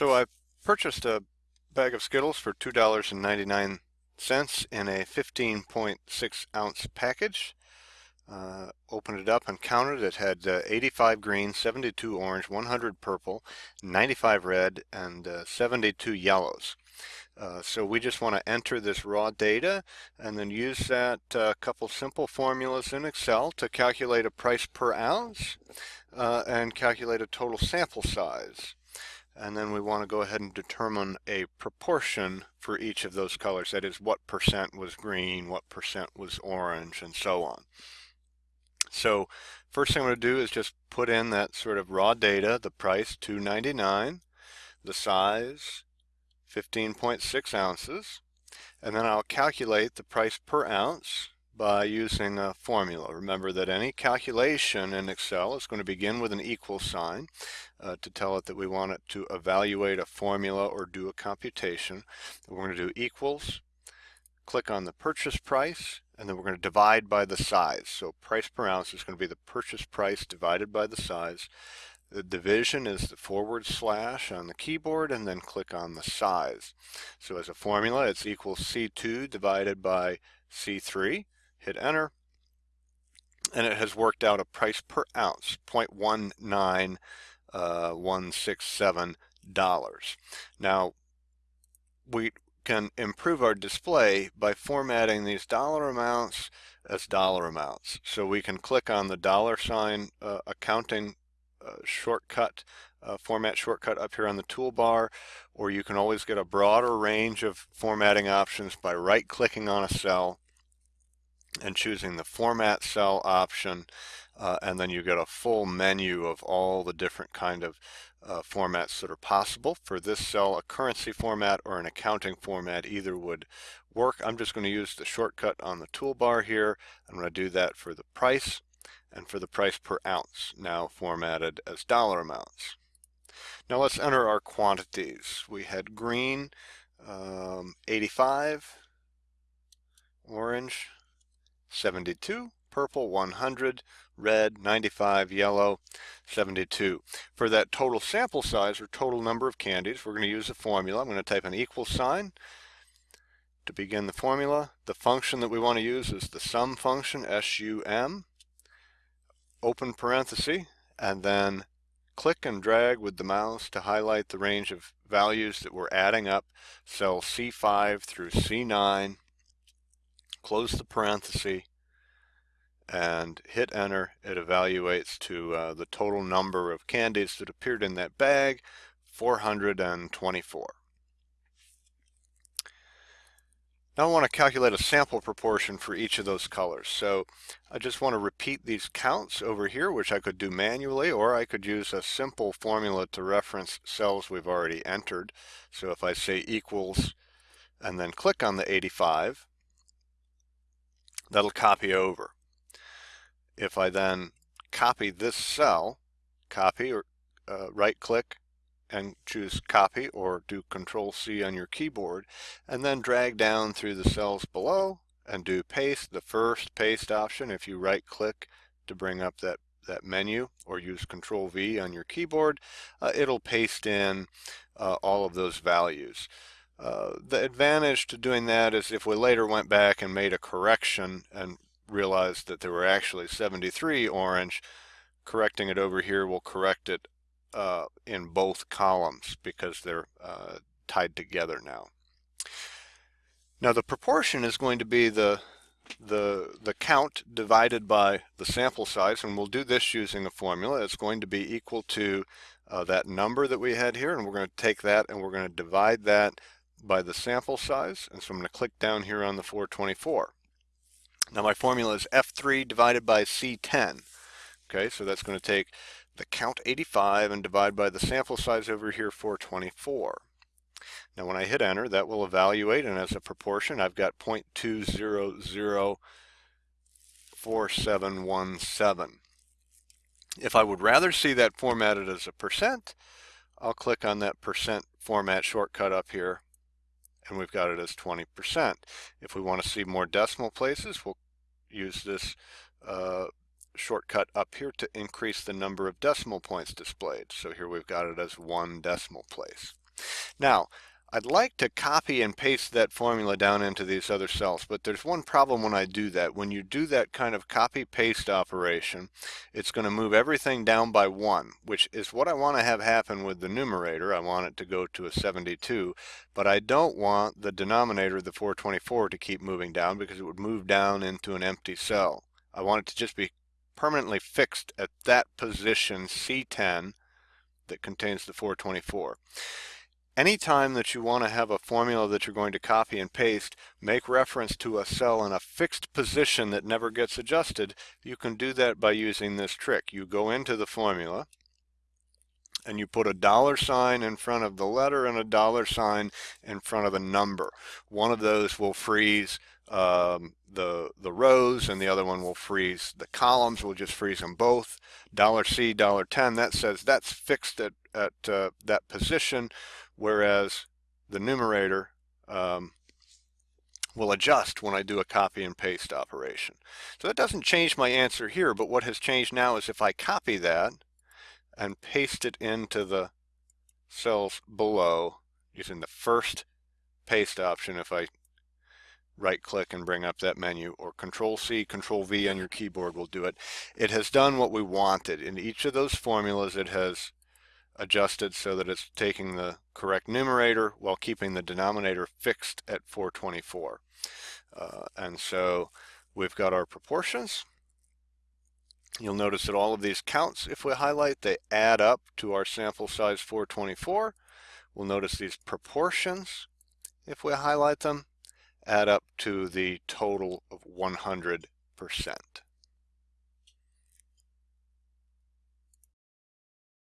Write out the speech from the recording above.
So I purchased a bag of Skittles for $2.99 in a 15.6 ounce package. Uh, opened it up and counted. It had uh, 85 green, 72 orange, 100 purple, 95 red, and uh, 72 yellows. Uh, so we just want to enter this raw data and then use that uh, couple simple formulas in Excel to calculate a price per ounce uh, and calculate a total sample size and then we want to go ahead and determine a proportion for each of those colors. That is, what percent was green, what percent was orange, and so on. So first thing I'm going to do is just put in that sort of raw data, the price 299, the size 15.6 ounces, and then I'll calculate the price per ounce by using a formula. Remember that any calculation in Excel is going to begin with an equal sign uh, to tell it that we want it to evaluate a formula or do a computation. We're going to do equals, click on the purchase price, and then we're going to divide by the size. So price per ounce is going to be the purchase price divided by the size. The division is the forward slash on the keyboard and then click on the size. So as a formula, it's equals C2 divided by C3 hit enter, and it has worked out a price per ounce, 0.19167 uh, dollars. Now, we can improve our display by formatting these dollar amounts as dollar amounts. So we can click on the dollar sign uh, accounting uh, shortcut, uh, format shortcut up here on the toolbar, or you can always get a broader range of formatting options by right clicking on a cell and choosing the format cell option uh, and then you get a full menu of all the different kind of uh, formats that are possible. For this cell, a currency format or an accounting format either would work. I'm just going to use the shortcut on the toolbar here. I'm going to do that for the price and for the price per ounce, now formatted as dollar amounts. Now let's enter our quantities. We had green um, 85, orange 72, purple 100, red 95, yellow 72. For that total sample size or total number of candies, we're going to use a formula. I'm going to type an equal sign to begin the formula. The function that we want to use is the sum function, S-U-M, open parenthesis, and then click and drag with the mouse to highlight the range of values that we're adding up, cell C5 through C9, close the parenthesis, and hit enter, it evaluates to uh, the total number of candies that appeared in that bag, 424. Now I want to calculate a sample proportion for each of those colors. So I just want to repeat these counts over here, which I could do manually, or I could use a simple formula to reference cells we've already entered. So if I say equals and then click on the 85, that'll copy over. If I then copy this cell, copy or uh, right click and choose copy or do control C on your keyboard and then drag down through the cells below and do paste, the first paste option if you right click to bring up that that menu or use control V on your keyboard, uh, it'll paste in uh, all of those values. Uh, the advantage to doing that is if we later went back and made a correction and realized that there were actually 73 orange, correcting it over here will correct it uh, in both columns because they're uh, tied together now. Now the proportion is going to be the the the count divided by the sample size and we'll do this using a formula it's going to be equal to uh, that number that we had here and we're going to take that and we're going to divide that by the sample size and so I'm going to click down here on the 424 now my formula is F3 divided by C10. Okay, so that's going to take the count 85 and divide by the sample size over here 424. Now when I hit enter that will evaluate and as a proportion I've got 0.2004717. If I would rather see that formatted as a percent, I'll click on that percent format shortcut up here and we've got it as 20%. If we want to see more decimal places, we'll use this uh, shortcut up here to increase the number of decimal points displayed. So here we've got it as one decimal place. Now, I'd like to copy and paste that formula down into these other cells, but there's one problem when I do that. When you do that kind of copy paste operation, it's going to move everything down by one, which is what I want to have happen with the numerator. I want it to go to a 72, but I don't want the denominator, the 424, to keep moving down because it would move down into an empty cell. I want it to just be permanently fixed at that position C10 that contains the 424. Anytime that you want to have a formula that you're going to copy and paste, make reference to a cell in a fixed position that never gets adjusted, you can do that by using this trick. You go into the formula and you put a dollar sign in front of the letter and a dollar sign in front of a number. One of those will freeze um, the the rows and the other one will freeze the columns we'll just freeze them both dollar C dollar 10 that says that's fixed at, at uh, that position whereas the numerator um, will adjust when I do a copy and paste operation. So that doesn't change my answer here, but what has changed now is if I copy that and paste it into the cells below using the first paste option, if I right click and bring up that menu or control C, control V on your keyboard will do it. It has done what we wanted. In each of those formulas it has adjusted so that it's taking the correct numerator while keeping the denominator fixed at 424. Uh, and so we've got our proportions. You'll notice that all of these counts, if we highlight, they add up to our sample size 424. We'll notice these proportions, if we highlight them, add up to the total of 100%.